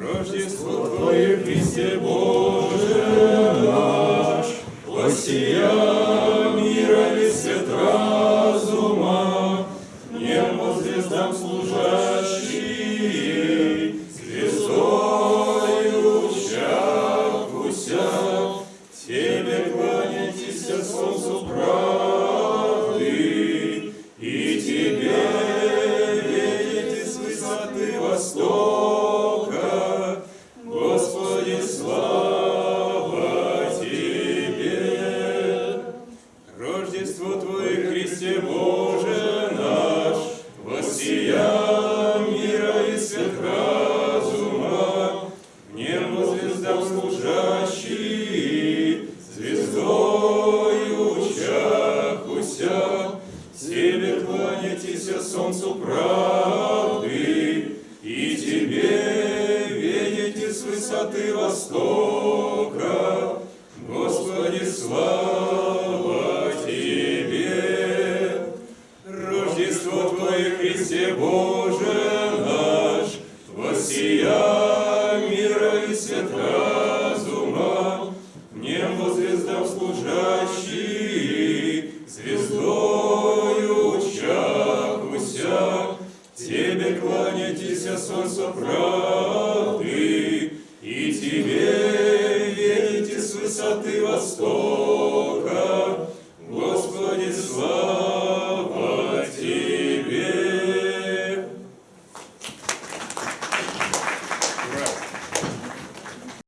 Рождество Твое, Христе Боже наш, Воссия мира и свет разума, Небо звездам служащий, Звездою чахуся, Тебе кланяйтесь солнцу правды, Рождество Твое, Христе Боже наш, Воссия мира и свет разума, В небо звездам служащий, Звездою чахуся, Тебе кланяйтесь солнцу правды, И Тебе видите с высоты востока, Твое, Христе Боже наш, Воссия мира и свет разума, Небо звездам служащий, Звездою чахуся, Тебе кланяйтесь, солнце правды, И Тебе верите с высоты востока,